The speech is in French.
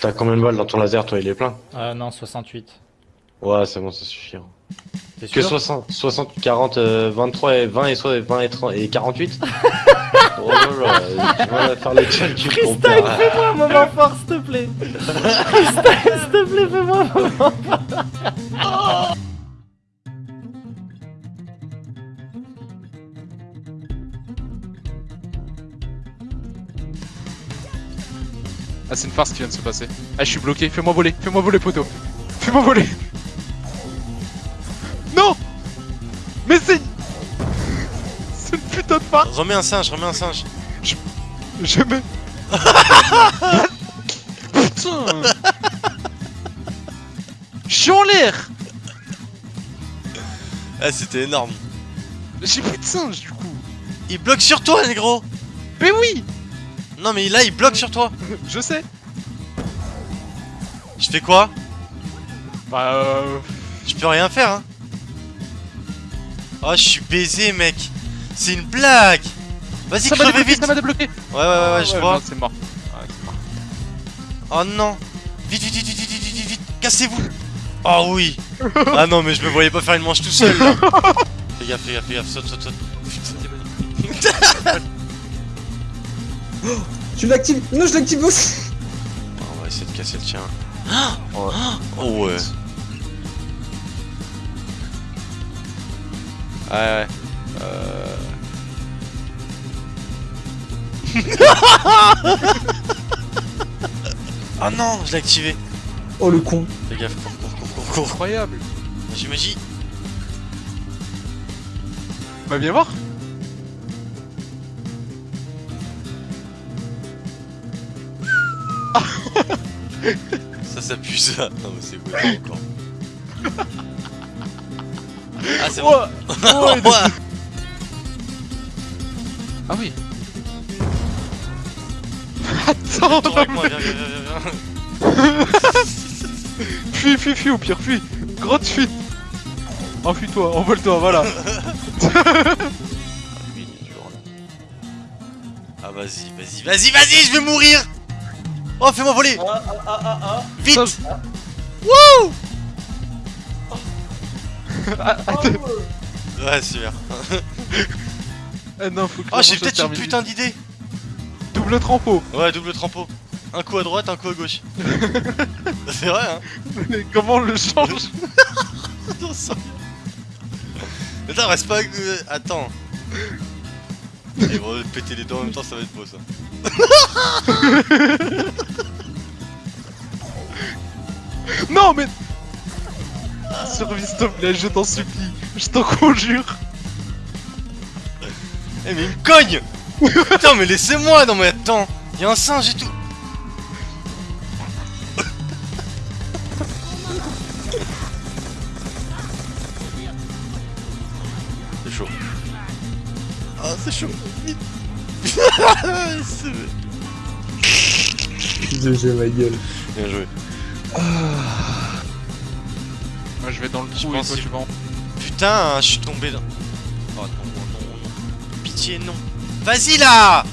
T'as combien de balles dans ton laser, toi? Il est plein Euh, non, 68. Ouais, c'est bon, ça suffit. hein. T'es Que sûr? 60, 60, 40, euh, 23 et 20 et, so- 20 et, 30 et 48 Oh là là, tu vas faire les calculs fais-moi un moment fort, s'il te plaît Freestyle, s'il te plaît, fais-moi un moment fort Ah, c'est une farce qui vient de se passer. Ah, je suis bloqué. Fais-moi voler. Fais-moi voler, poteau. Fais-moi voler. Non Mais c'est... C'est une putain de farce. Remets un singe, remets un singe. Je mets... Putain Je suis en l'air Ah, c'était énorme. J'ai plus de singe, du coup. Il bloque sur toi, négro Mais oui Non, mais là, il bloque sur toi. Je sais. Je fais quoi? Bah, euh... Je peux rien faire, hein. Oh, je suis baisé, mec. C'est une blague. Vas-y, Ça m'a crevez débloqué, vite. ça m'a débloqué. Ouais, ouais, ouais, ouais, je vois. C'est mort. Ouais, c'est mort. Oh non Vite, vite, vite, vite, vite, vite, vite, vite Cassez-vous Oh oui Ah non, mais je me voyais pas faire une manche tout seul, là. Fais gaffe, fais gaffe, fais gaffe, saute, saute, saute. Tu l'actives Non, je l'active aussi Oh, on va essayer de casser le tien. Oh, oh ouais. Ouais, ouais. Euh... oh non, je l'ai activé. Oh le con Fais gaffe, cours, cours, cours, cours. Incroyable. Magie, magie. Bah, viens voir. Ça, ça pue ça. Non, mais c'est quoi encore Ah, c'est bon. Oh, oh. Ah oui. Attends, Tourne avec moi, viens, viens, viens, fuis, fuis, fuis, au pire, fuis. Grotte fuite. Enfuis-toi, envole-toi, voilà. Lui, il est toujours là. Ah, vas-y, vas-y, vas-y, vas-y, je vais mourir Oh, fais-moi voler Ah ah ah ah ah Vite Wouh Ah, attends. Ouais, super. Ah non, faut que Oh, j'ai peut-être une putain d'idée Double trempeau. Ouais, double trempeau. Un coup à droite, un coup à gauche. c'est vrai, hein Mais comment on le change. Attends, reste pas... Attends. Ils vont péter les dents en même temps, ça va être beau, ça. Non, mais. Survie, s'il te plaît, je t'en supplie. Je t'en conjure. Eh, mais il me cogne Putain, mais laissez-moi Non, mais attends Y'a un singe et tout C'est chaud. Ah, c'est chaud. Vite. C'est- GG ma gueule. Bien joué. Moi, je vais dans le Je trou et pense toi, que- tu vas en. Putain, je suis tombé dans... Oh non, non, non. Pitié, non. Vas-y là